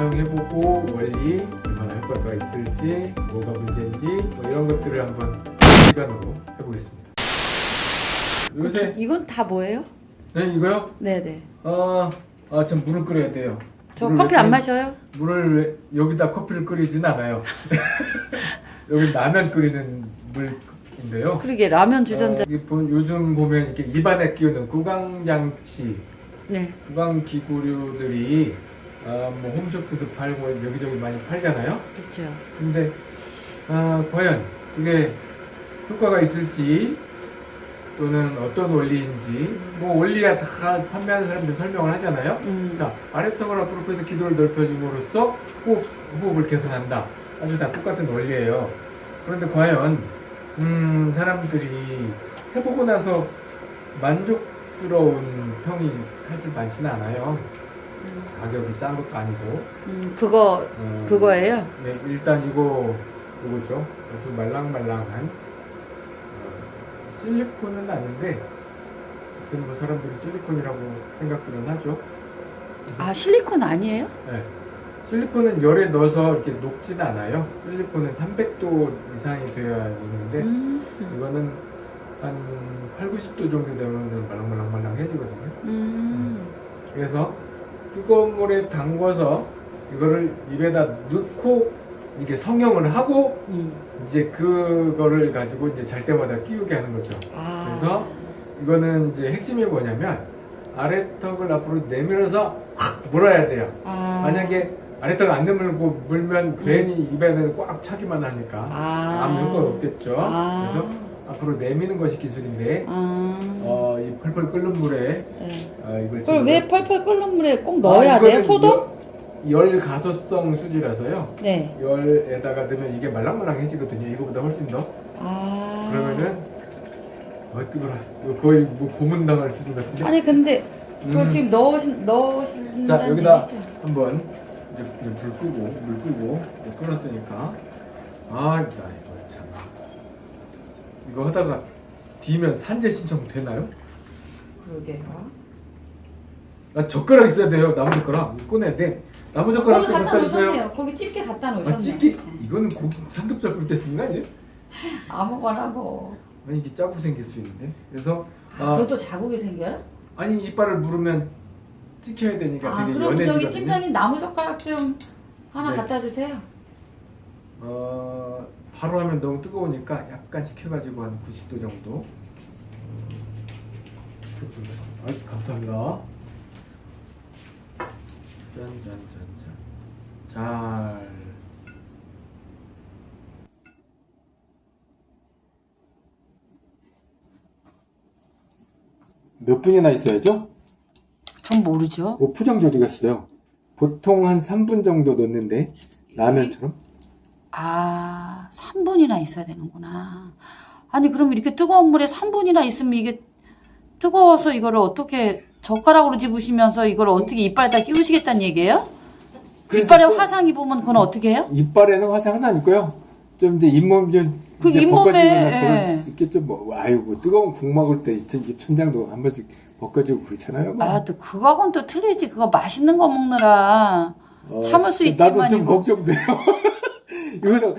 사용해보고 원리 얼마나 효과가 있을지 뭐가 문제인지 뭐 이런 것들을 한번 시간으로 해보겠습니다. 요새 이건 다 뭐예요? 네 이거요? 네네. 어, 아, 전 물을 끓여야 돼요. 저 커피 왜안 마셔요? 물을 왜- 여기다 커피를 끓이진 않아요. 여기 라면 끓이는 물인데요. 그러게 라면 주전자. 어, 보- 요즘 보면 이렇게 입안에 끼우는 구강장치, 네. 구강기구류들이 아, 뭐 홈쇼핑도 팔고 여기저기 많이 팔잖아요. 그렇죠. 근데 아, 과연 그게 효과가 있을지 또는 어떤 원리인지 뭐 원리야 다 판매하는 사람들 설명을 하잖아요. 음. 자, 아래턱을 앞으로 펴서 기도를 넓혀줌으로써 호흡, 호흡을 개선한다. 아주 다 똑같은 원리예요. 그런데 과연 음, 사람들이 해보고 나서 만족스러운 평이 사실 많지는 않아요. 가격이 싼 것도 아니고. 음, 그거 어, 그거예요. 네, 일단 이거 이거죠. 아주 말랑말랑한 어, 실리콘은 아닌데, 하여튼 뭐 사람들이 실리콘이라고 생각들은 하죠. 아 실리콘 아니에요? 네. 실리콘은 열에 넣어서 이렇게 녹지는 않아요. 실리콘은 300도 이상이 되어야 되는데, 음. 이거는 한 8, 90도 정도 되면 말랑말랑말랑해지거든요. 음. 그래서 뜨거운 물에 담궈서 이거를 입에다 넣고 이게 성형을 하고 음. 이제 그거를 가지고 이제 잘 때마다 끼우게 하는 거죠. 아. 그래서 이거는 이제 핵심이 뭐냐면 아래턱을 앞으로 내밀어서 확 물어야 돼요. 아. 만약에 아래턱 안 내밀고 물면 괜히 입에는 꽉 차기만 하니까 아. 아무 효과 없겠죠. 아. 그래서 앞으로 내미는 것이 기술인데 아. 어, 이 펄펄 끓는 물에 네. 어, 이걸 그걸 왜 펄펄 끓는 물에 꼭 넣어야 아, 돼요? 이거는 소독? 열, 열 가소성 수지라서요. 네. 열에다가 넣으면 이게 말랑말랑해지거든요. 이거보다 훨씬 더. 아. 그러면은 어 뜨거라. 거의 뭐 고문 당할 수준 같은데. 아니 근데 그거 음. 지금 넣으신 넣으신 자 여기다 한번 이제 불 끄고 물 끄고 이제 끓었으니까 아 이거 참 이거 하다가 뒤면 산재 신청 되나요? 그러게요. 아 젓가락 있어야 돼요. 나무 젓가락 꺼내야 돼. 나무 젓가락 거기 갖다. 놓으셨네요. 거기 집게 갖다 놓으셨네요. 아 찌개 이거는 고기 삼겹살 끓일 때 쓰는 거 아니에요? 아무거나 뭐. 아니 이게 짜고 생길 수 있는데 그래서 아, 아, 그것도 자국이 생겨요? 아니 이빨을 물으면 찍혀야 되니까 아, 되게 그럼 저기 연해지거든요. 팀장님 나무 젓가락 좀 하나 네. 갖다 주세요. 어 바로 하면 너무 뜨거우니까 약간씩 해가지고 한 90도 정도. 아 감사합니다. 짠짠짠짠. 잘. 몇 분이나 있어야죠? 전 모르죠. 뭐 포장지 어디 갔어요? 보통 한 3분 정도 넣는데 라면처럼? 아, 3분이나 있어야 되는구나. 아니, 그럼 이렇게 뜨거운 물에 3분이나 있으면 이게 뜨거워서 이거를 어떻게 젓가락으로 집으시면서 이걸 어떻게 이빨에다 끼우시겠다는 얘기예요? 이빨에 또 화상 입으면 그건 어떻게 해요? 이빨에는 화상은 아니고요. 좀 이제 잇몸 좀 그 잇몸에, 벗겨지거나 예. 뭐 아유 뭐 뜨거운 국 먹을 때 천- 천장도 한 번씩 벗겨지고 그렇잖아요. 뭐. 아, 또 그거하고는 또 틀리지. 그거 맛있는 거 먹느라. 어, 참을 수 나도 있지만 좀 이거- 걱정돼요. 이거는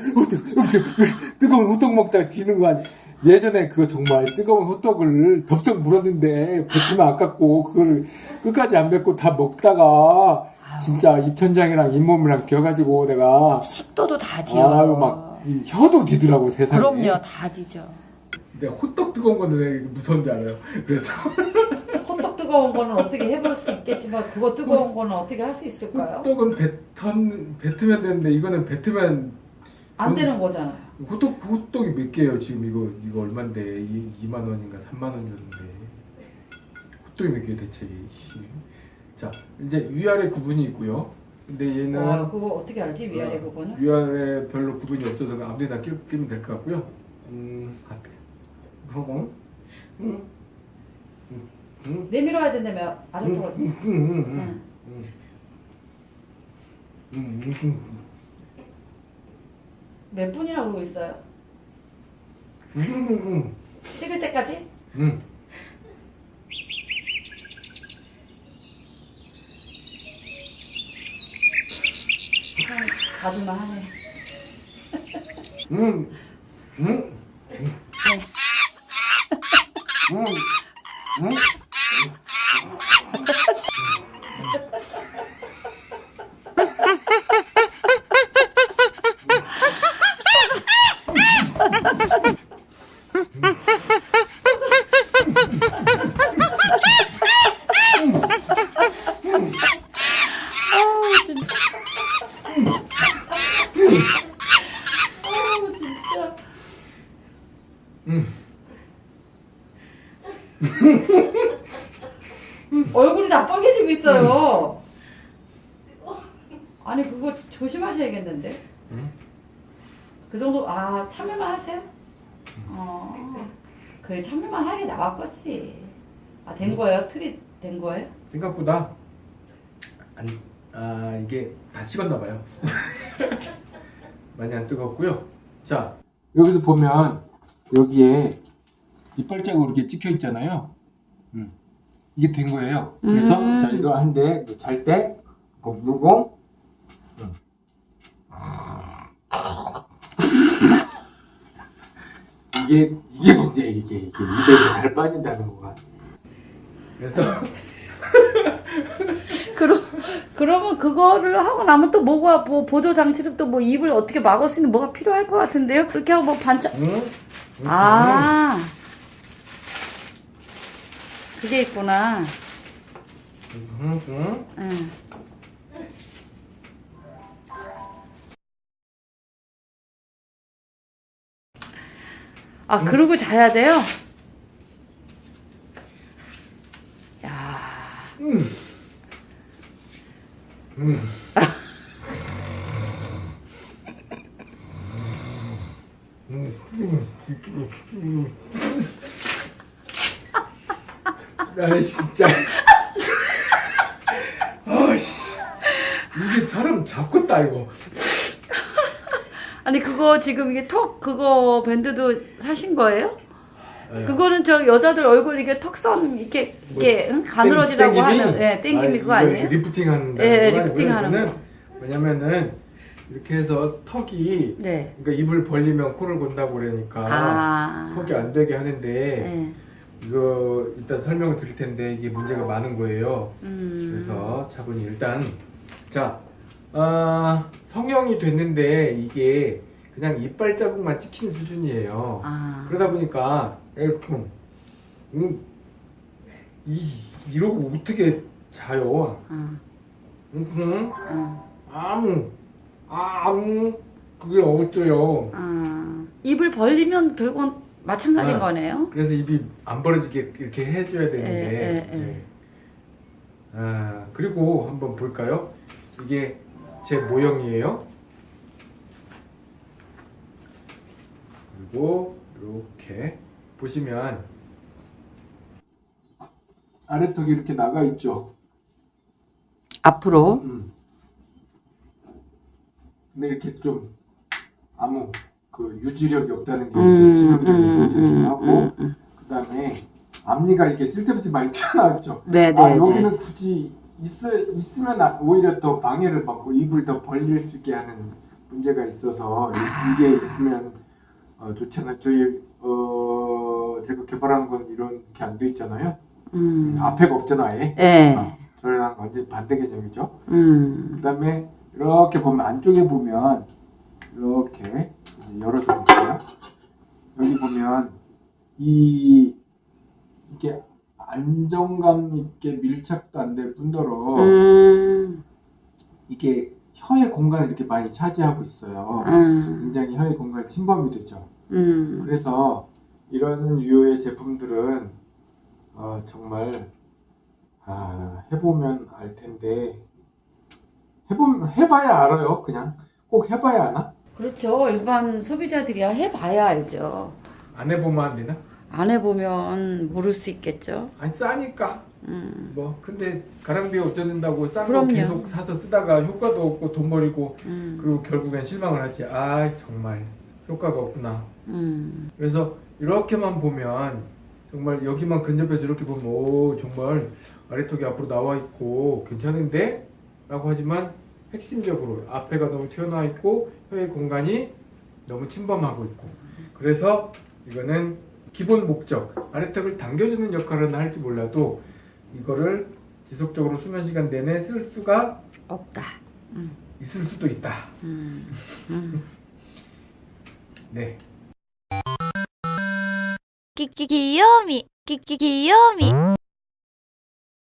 뜨거운 호떡 먹다가 뒤는 거 아니? 예전에 그거 정말 뜨거운 호떡을 덥석 물었는데 뱉으면 아깝고 그거를 끝까지 안 뱉고 다 먹다가 진짜 입천장이랑 잇몸이랑 기어가지고 내가 식도도 다 뒤어. 아유 막이 혀도 뒤더라고 세상에. 그럼요, 다 뒤져. 내가 호떡 뜨거운 건데 왜 무서운지 알아요. 그래서 호떡 뜨거운 거는 어떻게 해볼 수 있겠지만 그거 뜨거운 거는 어떻게 할 수 있을까요? 호떡은 뱉은 뱉으면 되는데 이거는 뱉으면 안 되는 거잖아요. 호떡 호떡이 몇 개예요 지금 이거 이거 얼마인데 이 2만 원인가 3만 원이었는데 호떡이 몇 개 대체 씨. 자 이제 위아래 구분이 있고요. 근데 얘는 와, 그거 어떻게 알지? 위아래 어, 부분은? 위아래 별로 구분이 없어서 아무데나 끼- 끼면 될 것 같고요. 음 같아. 하고 음. 음. 음. 내밀어야 된다며 음. 아래쪽으로. 음. 음. 음. 음. 응. 음. 음. 음. 음. 몇 분이나 그러고 있어요? 음. 음. 식을 때까지? 음. 참 가줄만 하네. 음, 음, 음, 음, 아우 진짜. 아우 진짜. 음. 얼굴이 다 빨개지고 있어요. 아니 그거 조심 하셔야겠는데. 음. 그 정도 아 참여만 하세요? 어. 그래 참여만 하게 나왔겠지. 아된 거예요? 틀이 된 거예요? 생각보다 안, 아 이게 다 식었나 봐요. 많이 안 뜨겁고요. 자 여기서 보면 여기에 이빨 자국 이렇게 찍혀 있잖아요. 음. 이게 된 거예요. 그래서 음. 자 이거 한데 잘때 이거 누르고 음. 이게 이게 문제 이게 이게 입에서 잘 빠진다는 거가. 그래서 그러, 그러면 그거를 하고 나면 또 뭐가 뭐 보조 장치를 또 뭐 입을 어떻게 막을 수 있는 뭐가 필요할 것 같은데요? 그렇게 하고 뭐 반짝 음, 음, 아 그게 있구나. 음, 음. 응. 아 그러고 자야 돼요? 야. 음. 음. 나 진짜 아씨 이게 사람 잡겠다 이거 아니 그거 지금 이게 턱 그거 밴드도 사신 거예요? 네. 그거는 저 여자들 얼굴 이게 턱선 이렇게 이게 응? 가늘어지라고 땡- 땡김이? 하는 예 땡김이 아니, 그거 아니에요? 리프팅 하는 예, 리프팅 하는 거. 왜냐면은 이렇게 해서 턱이 네. 그러니까 입을 벌리면 코를 건다고 그러니까 아. 턱이 안 되게 하는데 네. 이거 일단 설명을 드릴 텐데 이게 문제가 많은 거예요. 음. 그래서 차분히 일단 자 아, 성형이 됐는데 이게 그냥 이빨 자국만 찍힌 수준이에요. 아. 그러다 보니까 이렇게 음, 이 이러고 어떻게 자요? 아. 음, 아. 아무 아무 그게 어쩌요? 아. 입을 벌리면 결국은 마찬가지인 아. 거네요. 그래서 입이 안 벌어지게 이렇게 해줘야 되는데. 예, 예, 예. 예. 아 그리고 한번 볼까요? 이게 제 모형이에요. 그리고 이렇게 보시면 아래턱이 이렇게 나가 있죠. 앞으로. 음. 근데 이렇게 좀 아무 그 유지력이 없다는 게 음, 이제 치명적인 음, 문제기도 음, 하고 음, 음. 그다음에 앞니가 이렇게 쓸데없이 많이 튀어나왔죠. 네, 네, 아 네. 여기는 굳이 있, 있으면 아- 오히려 더 방해를 받고 입을 더 벌릴 수 있게 하는 문제가 있어서 이- 이게 있으면 어, 좋잖아요. 저희 어 제가 개발한 건 이렇게 안 돼 있잖아요. 음. 앞에가 없잖아 아예. 예. 아, 저랑 완전 반대 개념이죠. 음. 그 다음에 이렇게 보면 안쪽에 보면 이렇게 열어서 볼게요. 여기 보면 이 이게 안정감 있게 밀착도 안 될 뿐더러 음. 이게 혀의 공간을 이렇게 많이 차지하고 있어요. 음. 굉장히 혀의 공간을 침범이 되죠. 음. 그래서 이런 유의 제품들은 어, 정말 아, 해보면 알 텐데 해보면 해봐야 알아요. 그냥 꼭 해봐야 아나? 그렇죠. 일반 소비자들이야 해봐야 알죠. 안 해보면 안 되나? 안 해보면 모를 수 있겠죠. 아니 싸니까 음. 뭐 근데 가랑비에 어쩌는다고 싼 거. 계속 사서 쓰다가 효과도 없고 돈 버리고 음. 그리고 결국엔 실망을 하지. 아 정말 효과가 없구나. 음. 그래서 이렇게만 보면 정말 여기만 근접해서 이렇게 보면 오 정말 아래턱이 앞으로 나와 있고 괜찮은데? 라고 하지만 핵심적으로 앞에가 너무 튀어나와 있고 혀의 공간이 너무 침범하고 있고 그래서 이거는 기본 목적 아래턱을 당겨주는 역할은 할지 몰라도 이거를 지속적으로 수면 시간 내내 쓸 수가 없다 음. 있을 수도 있다 음. 음. 네 끼끼 귀요미 끼끼 귀요미